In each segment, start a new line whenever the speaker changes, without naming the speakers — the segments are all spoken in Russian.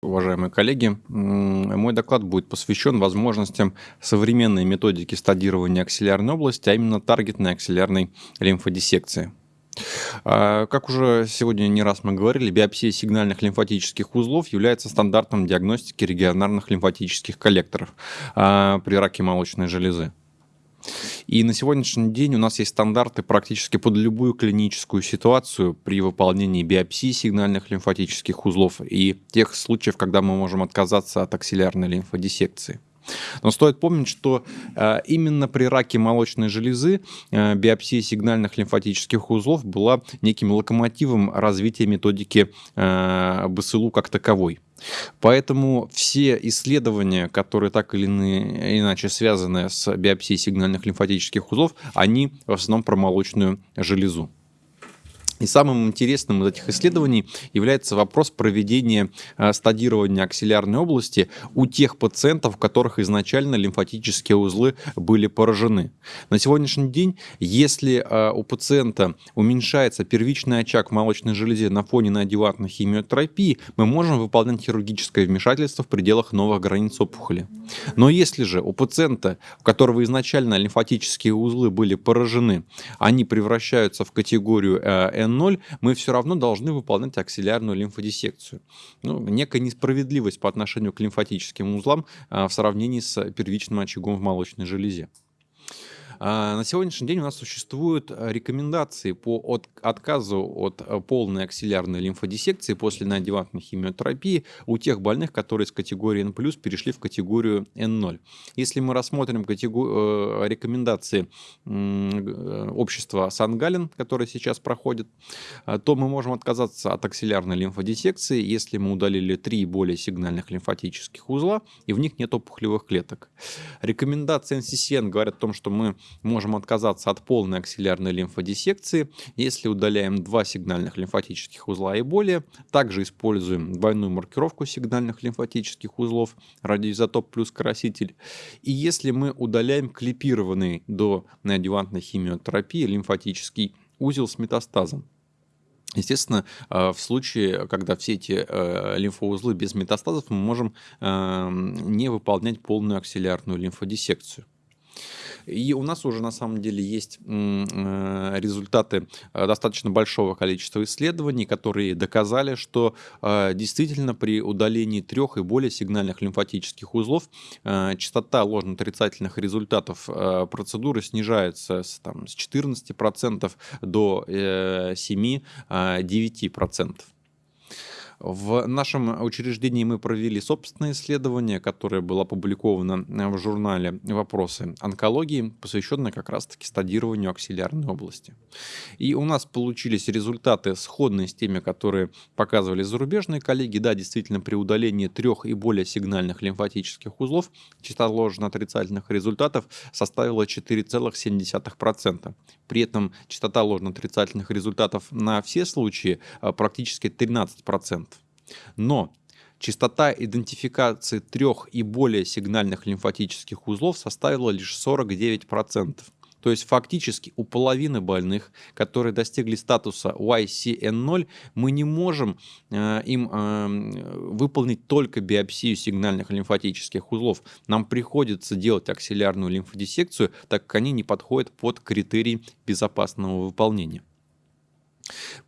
Уважаемые коллеги, мой доклад будет посвящен возможностям современной методики стадирования аксиллярной области, а именно таргетной аксиллярной лимфодиссекции. А, как уже сегодня не раз мы говорили, биопсия сигнальных лимфатических узлов является стандартом диагностики регионарных лимфатических коллекторов а, при раке молочной железы. И на сегодняшний день у нас есть стандарты практически под любую клиническую ситуацию при выполнении биопсии сигнальных лимфатических узлов и тех случаев, когда мы можем отказаться от аксиллярной лимфодиссекции. Но стоит помнить, что э, именно при раке молочной железы э, биопсия сигнальных лимфатических узлов была неким локомотивом развития методики э, БСЛУ как таковой. Поэтому все исследования, которые так или иначе связаны с биопсией сигнальных лимфатических узлов, они в основном про молочную железу. И самым интересным из этих исследований является вопрос проведения э, стадирования аксиллярной области у тех пациентов, у которых изначально лимфатические узлы были поражены. На сегодняшний день, если э, у пациента уменьшается первичный очаг в молочной железе на фоне неодеватной химиотерапии, мы можем выполнять хирургическое вмешательство в пределах новых границ опухоли. Но если же у пациента, у которого изначально лимфатические узлы были поражены, они превращаются в категорию э, N0, мы все равно должны выполнять аксиллярную лимфодиссекцию. Ну, некая несправедливость по отношению к лимфатическим узлам а, в сравнении с первичным очагом в молочной железе. А, на сегодняшний день у нас существуют э, рекомендации по от, отказу от э, полной аксиллярной лимфодиссекции после неодевантной химиотерапии у тех больных, которые с категории N+, перешли в категорию N0. Если мы рассмотрим категор... Э, рекомендации общества Сан-Гален, которое сейчас проходит, то мы можем отказаться от аксиллярной лимфодиссекции, если мы удалили три более сигнальных лимфатических узла, и в них нет опухолевых клеток. Рекомендации NCCN говорят о том, что мы можем отказаться от полной аксиллярной лимфодиссекции, если удаляем два сигнальных лимфатических узла и более. Также используем двойную маркировку сигнальных лимфатических узлов, радиоизотоп плюс краситель. И если мы удаляем клипированный до неодевантной химиотерапии лимфатический узел с метастазом. Естественно, э, в случае, когда все эти э, лимфоузлы без метастазов, мы можем эм, не выполнять полную аксиллярную лимфодиссекцию. И у нас уже на самом деле есть э, результаты э, достаточно большого количества исследований, которые доказали, что э, действительно при удалении трех и более сигнальных лимфатических узлов частота ложно-отрицательных результатов процедуры снижается с, там, с 14% до 7-9%. В нашем учреждении мы провели собственное исследование, которое было опубликовано в журнале «Вопросы онкологии», посвященное как раз-таки стадированию аксиллярной области. И у нас получились результаты сходные с теми, которые показывали зарубежные коллеги. Да, действительно, при удалении трех и более сигнальных лимфатических узлов частота ложно-отрицательных результатов составила 4,7%. При этом частота ложно-отрицательных результатов на все случаи а, практически 13%. Но частота идентификации трех и более сигнальных лимфатических узлов составила лишь 49%. То есть фактически у половины больных, которые достигли статуса YCN0, мы не можем э, им э, выполнить только биопсию сигнальных лимфатических узлов. Нам приходится делать аксиллярную лимфодиссекцию, так как они не подходят под критерии безопасного выполнения.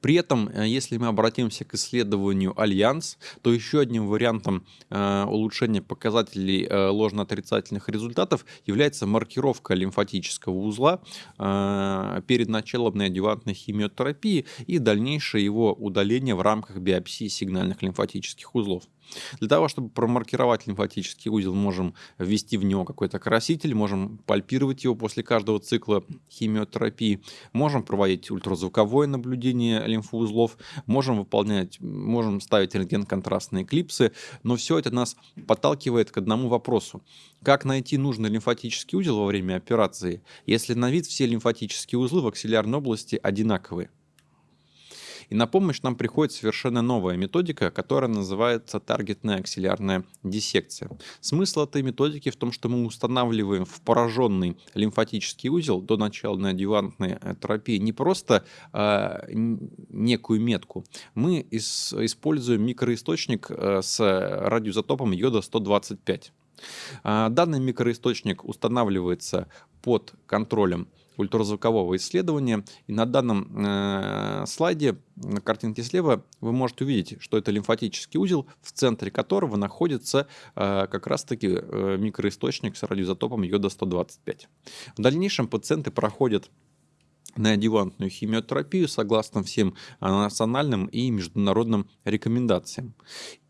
При этом, э, если мы обратимся к исследованию Альянс, то еще одним вариантом э, улучшения показателей э, ложно-отрицательных результатов является маркировка лимфатического узла перед началом неодевантной химиотерапии и дальнейшее его удаление в рамках биопсии сигнальных лимфатических узлов. Для того, чтобы промаркировать лимфатический узел, можем ввести в него какой-то краситель, можем пальпировать его после каждого цикла химиотерапии, можем проводить ультразвуковое наблюдение лимфоузлов, можем выполнять, можем ставить рентген-контрастные клипсы, но все это нас подталкивает к одному вопросу. Как найти нужный лимфатический узел во время операции, если на вид все лимфатические узлы в аксиллярной области одинаковые? И на помощь нам приходит совершенно новая методика, которая называется таргетная аксиллярная диссекция. Смысл этой методики в том, что мы устанавливаем в пораженный лимфатический узел до начала неодъювантной э, терапии не просто э, некую метку, мы из, используем микроисточник э, с радиоизотопом йода-125. А, данный микроисточник устанавливается под контролем ультразвукового исследования. И на данном э, слайде, на картинке слева, вы можете увидеть, что это лимфатический узел, в центре которого находится э, как раз-таки э, микроисточник с радиоизотопом йода-125. В дальнейшем пациенты проходят неодевантную химиотерапию согласно всем национальным и международным рекомендациям.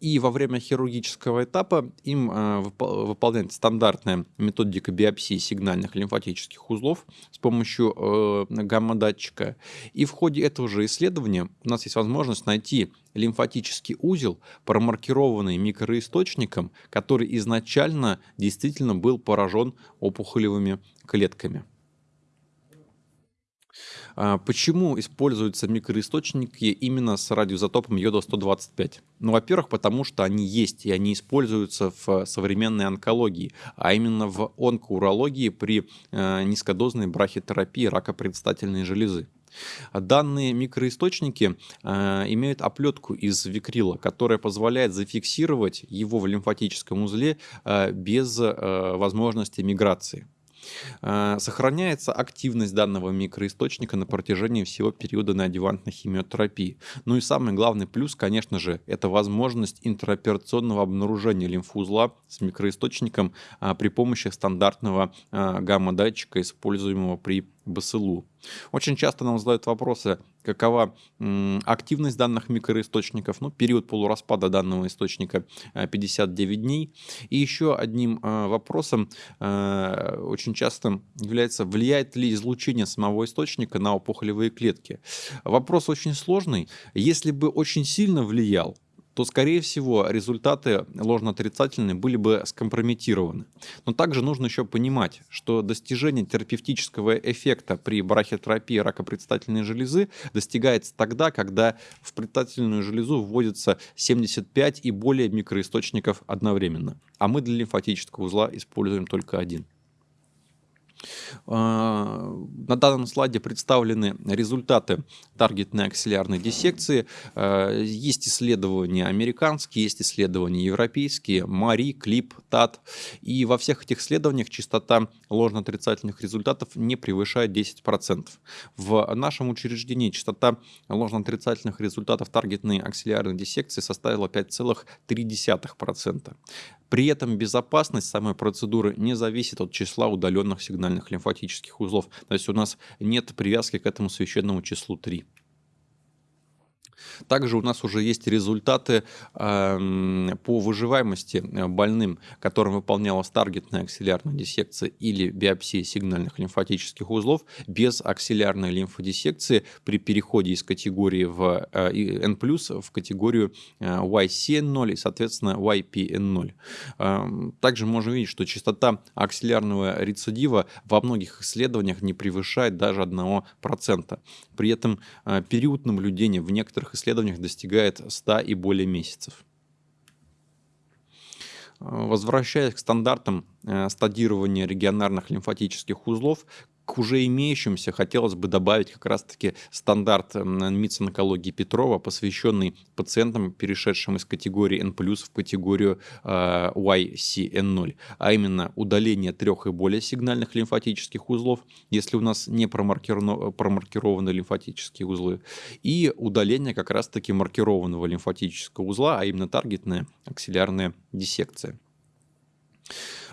И во время хирургического этапа им э, выполняется стандартная методика биопсии сигнальных лимфатических узлов с помощью э, гамма-датчика. И в ходе этого же исследования у нас есть возможность найти лимфатический узел, промаркированный микроисточником, который изначально действительно был поражен опухолевыми клетками. А, почему используются микроисточники именно с радиоизотопом йода-125? Ну, во-первых, потому что они есть, и они используются в современной онкологии, а именно в онкоурологии при э, низкодозной брахитерапии рака предстательной железы. Данные микроисточники э, имеют оплетку из викрила, которая позволяет зафиксировать его в лимфатическом узле э, без э, возможности миграции. Э, сохраняется активность данного микроисточника на протяжении всего периода неодевантной химиотерапии. Ну и самый главный плюс, конечно же, это возможность интероперационного обнаружения лимфоузла с микроисточником а, при помощи стандартного а, гамма-датчика, используемого при БСЛУ. Очень часто нам задают вопросы, какова активность данных микроисточников, ну, период полураспада данного источника 59 э, дней. И еще одним э, вопросом э, очень часто является, влияет ли излучение самого источника на опухолевые клетки. Вопрос очень сложный. Если бы очень сильно влиял, то, скорее всего, результаты ложно-отрицательные были бы скомпрометированы. Но также нужно еще понимать, что достижение терапевтического эффекта при брахиотерапии рака предстательной железы достигается тогда, когда в предстательную железу вводится 75 и более микроисточников одновременно. А мы для лимфатического узла используем только один. А, на данном слайде представлены результаты таргетной аксиллярной диссекции. А, есть исследования американские, есть исследования европейские, МАРИ, КЛИП, ТАТ. И во всех этих исследованиях частота ложно-отрицательных результатов не превышает 10%. В нашем учреждении частота ложно-отрицательных результатов таргетной аксиллярной диссекции составила 5,3%. При этом безопасность самой процедуры не зависит от числа удаленных сигнальных лимфатических узлов. То есть у нас нет привязки к этому священному числу 3. Также у нас уже есть результаты э, по выживаемости э, больным, которым выполнялась таргетная аксиллярная диссекция или биопсия сигнальных лимфатических узлов без аксиллярной лимфодиссекции при переходе из категории в э, N+, в категорию э, YCN0 и, соответственно, YPN0. Э, также можем видеть, что частота аксиллярного рецидива во многих исследованиях не превышает даже 1%. При этом э, период наблюдения в некоторых исследованиях исследованиях достигает 100 и более месяцев. Возвращаясь к стандартам э, стадирования регионарных лимфатических узлов, к уже имеющимся хотелось бы добавить как раз-таки стандарт МИЦ онкологии Петрова, посвященный пациентам, перешедшим из категории N+, в категорию э, YCN0, а именно удаление трех и более сигнальных лимфатических узлов, если у нас не промаркированы лимфатические узлы, и удаление как раз-таки маркированного лимфатического узла, а именно таргетная аксиллярная диссекция.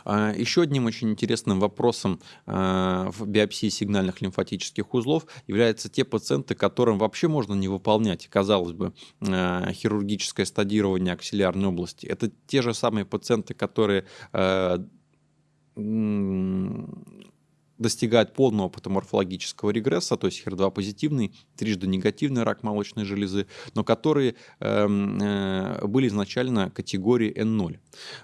А, еще одним очень интересным вопросом а, в биопсии сигнальных лимфатических узлов являются те пациенты, которым вообще можно не выполнять, казалось бы, а, хирургическое стадирование аксиллярной области. Это те же самые пациенты, которые достигает полного патоморфологического регресса, то есть HER2 позитивный, трижды негативный рак молочной железы, но которые эм, э, были изначально категории N0.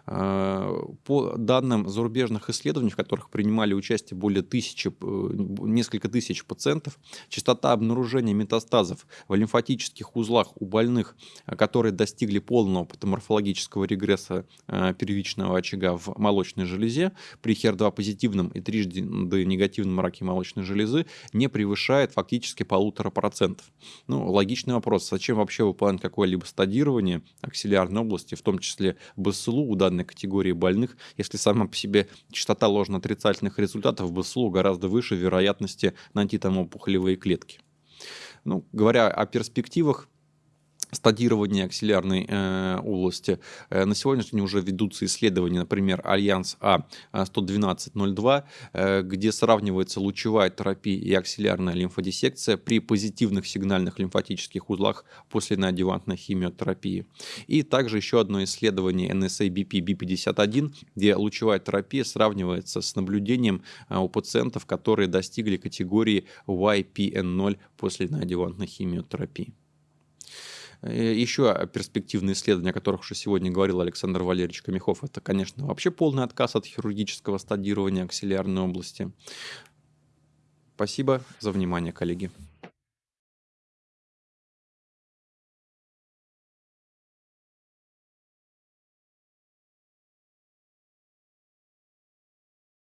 Э, по данным зарубежных исследований, в которых принимали участие более тысячи, э, несколько тысяч пациентов, частота обнаружения метастазов в лимфатических узлах у больных, которые достигли полного патоморфологического регресса первичного очага в молочной железе при HER2 позитивном и трижды негативном раке молочной железы не превышает фактически полутора процентов. Ну, логичный вопрос, зачем вообще выполнять какое-либо стадирование аксиллярной области, в том числе БСЛУ у данной категории больных, если сама по себе частота ложно-отрицательных результатов БСЛУ гораздо выше вероятности найти там опухолевые клетки. Ну, говоря о перспективах, стадирования аксиллярной э, области. Э, на сегодняшний день уже ведутся исследования, например, Альянс А11202, э, где сравнивается лучевая терапия и аксиллярная лимфодиссекция при позитивных сигнальных лимфатических узлах после неодевантной химиотерапии. И также еще одно исследование NSA-BP B51, где лучевая терапия сравнивается с наблюдением э, у пациентов, которые достигли категории YPN0 после неодевантной химиотерапии. Э, Еще перспективные исследования, о которых уже сегодня говорил Александр Валерьевич Камихов, это, конечно, вообще полный отказ от хирургического стадирования аксиллярной области. Спасибо за внимание, коллеги.